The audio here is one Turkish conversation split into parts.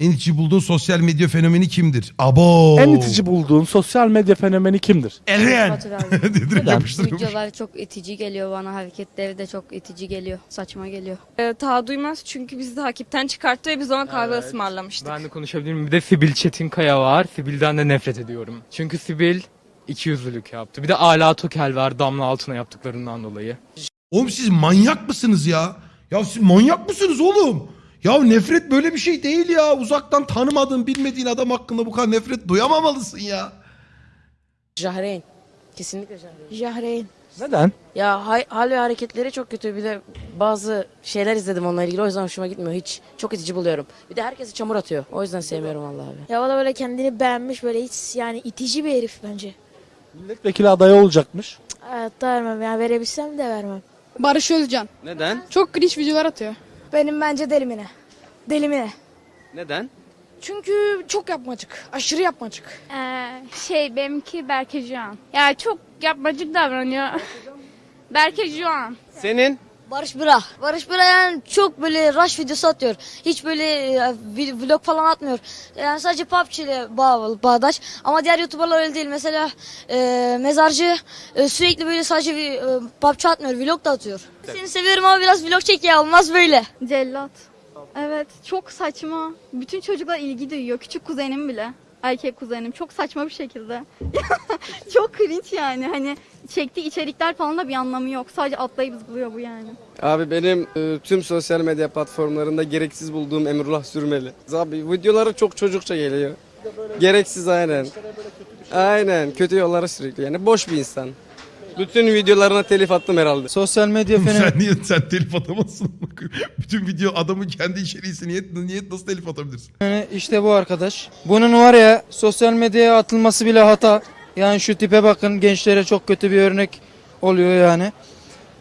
En itici bulduğun sosyal medya fenomeni kimdir? Abo. En itici bulduğun sosyal medya fenomeni kimdir? Eren. Direkt yapıştırıyormuş. Videolar çok itici geliyor bana. Hareketleri de çok itici geliyor. Saçma geliyor. Ee, ta duymaz çünkü bizi takipten çıkarttı ve biz ona kahve ısmarlamıştık. Ben de konuşabilir miyim? Bir de Sibil Çetinkaya var. Sibil'den de nefret ediyorum. Çünkü Sibil ikiyüzlülük yaptı. Bir de Ala Tokel var Damla Altın'a yaptıklarından dolayı. Oğlum siz manyak mısınız ya? Ya siz manyak mısınız oğlum? Ya nefret böyle bir şey değil ya. Uzaktan tanımadığın, bilmediğin adam hakkında bu kadar nefret duyamamalısın ya. Jahreyn. Kesinlikle Jahreyn. Jahreyn. Neden? Ya hay- hal ve hareketleri çok kötü. Bir de bazı şeyler izledim onunla ilgili. O yüzden hoşuma gitmiyor. Hiç. Çok itici buluyorum. Bir de herkesi çamur atıyor. O yüzden sevmiyorum vallahi abi. Ya o da böyle kendini beğenmiş böyle hiç yani itici bir herif bence. Milletvekili adayı olacakmış. Hayatta vermem ya verebilsem de vermem. Barış Özcan. Neden? Çok cringe videolar atıyor. Benim bence delimine. Delimine. Neden? Çünkü çok yapmacık. Aşırı yapmacık. Ee, şey benimki Berke Juan. Ya çok yapmacık davranıyor. Berke Juan. Senin? Barış Bıra. Barış Bıra yani çok böyle rush videosu atıyor. Hiç böyle e, vlog falan atmıyor. Yani sadece PUBG ile bağ, bağdaş. Ama diğer YouTuber'lar öyle değil. Mesela e, Mezarcı e, sürekli böyle sadece e, PUBG atmıyor. Vlog da atıyor. Seni seviyorum ama biraz vlog çek ya. Olmaz böyle. Cellat. Evet çok saçma. Bütün çocuklar ilgi duyuyor. Küçük kuzenim bile. Erkek kuzenim. Çok saçma bir şekilde. çok cringe yani. Hani çektiği içerikler falan da bir anlamı yok. Sadece atlayıp zıplıyor bu yani. Abi benim e, tüm sosyal medya platformlarında gereksiz bulduğum Emrullah Sürmeli. Abi videoları çok çocukça geliyor. Gereksiz aynen. Aynen kötü yollara sürekli yani boş bir insan. Bütün videolarına telif attım herhalde. Sosyal medya fenomeni sen niye sen telif atamazsın? Bütün video adamın kendi içeriğisi niye, niye nasıl telif atabilirsin? işte bu arkadaş. Bunun var ya sosyal medyaya atılması bile hata. Yani şu tipe bakın gençlere çok kötü bir örnek oluyor yani.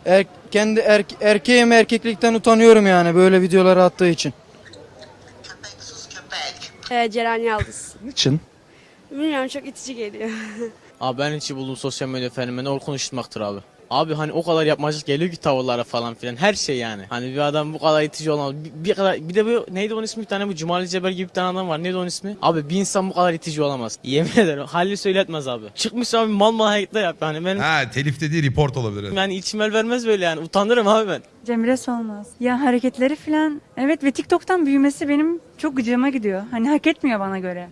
Er, kendi er, erkeğim erkeklikten utanıyorum yani böyle videoları attığı için. Ee, Ceren Yaldız. Niçin? Bilmiyorum çok itici geliyor. Abi ben hiç bulduğum sosyal medya fenomeni o konuşmaktır abi. Abi hani o kadar yapmacık geliyor ki tavırlara falan filan her şey yani. Hani bir adam bu kadar itici olamaz. Bir, bir kadar bir de bu neydi onun ismi bir tane bu Cumali Ceber gibi bir tane adam var. Neydi onun ismi? Abi bir insan bu kadar itici olamaz. Yemin ederim. Halli söyletmez abi. Çıkmış abi mal mal hareketler yap yani. Benim Ha telif dediği report olabilir. yani içim el vermez böyle yani. Utanırım abi ben. Cemre Solmaz. Ya hareketleri falan evet ve TikTok'tan büyümesi benim çok gıcığıma gidiyor. Hani hak etmiyor bana göre.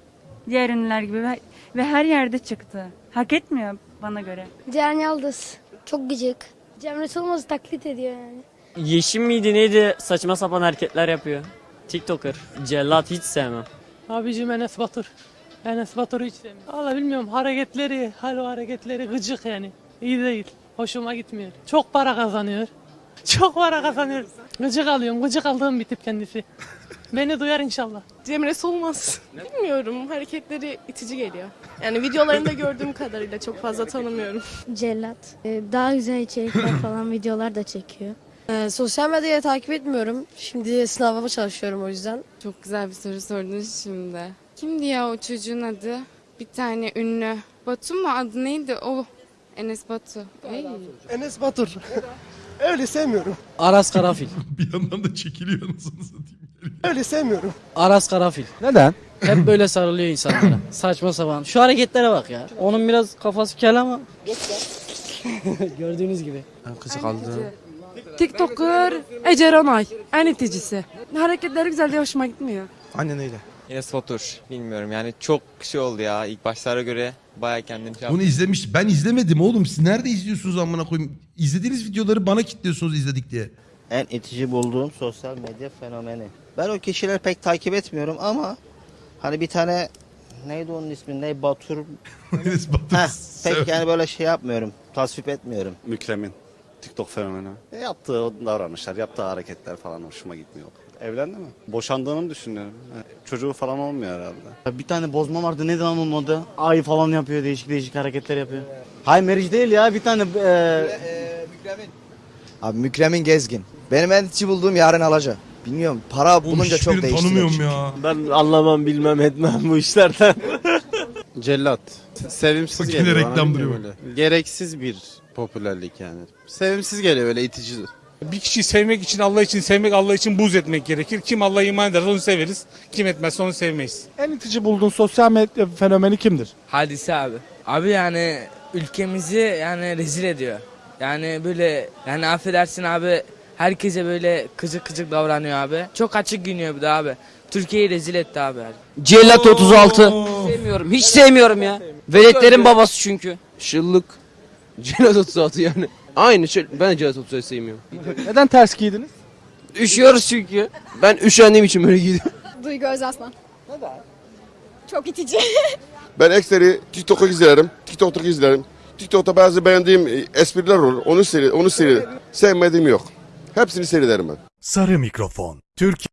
Diğer ünlüler gibi ve, ve her yerde çıktı. Hak etmiyor bana göre. Ceren Yaldız. Çok gıcık. Cemre Solmaz'ı taklit ediyor yani. Yeşim miydi neydi saçma sapan hareketler yapıyor. TikToker. Cellat hiç sevmem. Abicim Enes Batur. Enes Batur'u hiç sevmiyorum. Valla bilmiyorum hareketleri, hal o hareketleri gıcık yani. İyi değil. Hoşuma gitmiyor. Çok para kazanıyor. Çok para kazanıyor. Gıcık alıyorum. Gıcık aldığım bir tip kendisi. Beni duyar inşallah. Cemre Solmaz. Bilmiyorum hareketleri itici geliyor. Yani videolarında gördüğüm kadarıyla çok fazla tanımıyorum. Cellat. Ee, daha güzel içerikler falan videolar da çekiyor. Ee, sosyal medyayı takip etmiyorum. Şimdi sınavıma çalışıyorum o yüzden. Çok güzel bir soru sordunuz şimdi. Kimdi ya o çocuğun adı? Bir tane ünlü. Batu mu adı neydi o? Enes Batu. Ey. Enes Batur. Öyle sevmiyorum. Aras Karafil. bir yandan da çekiliyor anasını satayım. Öyle sevmiyorum. Aras Karafil. Neden? Hep böyle sarılıyor insanlara. Saçma sapan. Şu hareketlere bak ya. Onun biraz kafası kel ama. Gördüğünüz gibi. Kızı kaldı. TikToker Ece Ronay. En iticisi. Hareketleri güzel diye hoşuma gitmiyor. Aynen öyle. Enes Batur bilmiyorum yani çok şey oldu ya ilk başlara göre baya kendini şey Bunu izlemiş. Ben izlemedim oğlum. Siz nerede izliyorsunuz amına koyayım? İzlediğiniz videoları bana kilitliyorsunuz izledik diye. En itici bulduğum sosyal medya fenomeni. Ben o kişileri pek takip etmiyorum ama hani bir tane neydi onun ismi ne Batur Batur. Heh, pek yani böyle şey yapmıyorum. Tasvip etmiyorum. Mükremin. TikTok fenomeni. E, yaptığı davranışlar, yaptığı hareketler falan hoşuma gitmiyor. Evlendi mi? Boşandığını mı düşünüyorum? Çocuğu falan olmuyor herhalde. Bir tane bozma vardı neydi lan onun adı? Ay falan yapıyor değişik değişik hareketler yapıyor. Hay Meriç değil ya bir tane e, Abi Mükremin Gezgin. Benim en itici bulduğum Yaren Alaca. Bilmiyorum para Oğlum bulunca çok değişti. tanımıyorum ya. Ben anlamam bilmem etmem bu işlerden. Cellat. Sevimsiz Bak yine geliyor. bana, reklam öyle. Gereksiz bir popülerlik yani. Sevimsiz geliyor öyle itici. Bir kişiyi sevmek için Allah için sevmek Allah için buz etmek gerekir. Kim Allah'a iman ederse onu severiz. Kim etmezse onu sevmeyiz. En itici bulduğun sosyal medya fenomeni kimdir? Hadise abi. Abi yani ülkemizi yani rezil ediyor. Yani böyle yani affedersin abi herkese böyle kızık kızık davranıyor abi. Çok açık giyiniyor bir de abi. Türkiye'yi rezil etti abi. Cellat 36. Sevmiyorum. Hiç sevmiyorum ya. Veletlerin babası çünkü. Şıllık. Celat 36 yani. Aynı şey. Ben Celat 36 sevmiyorum. Neden ters giydiniz? Üşüyoruz çünkü. Ben üşendiğim için böyle giydim. Duygu Özaslan. Neden? Çok itici. Ben ekseri TikTok'u izlerim. TikTok'u izlerim. TikTok'ta bazı beğendiğim e, espriler olur. Onu seyre, onu seyre. Sevmediğim yok. Hepsini seyrederim ben. Sarı mikrofon. Türkiye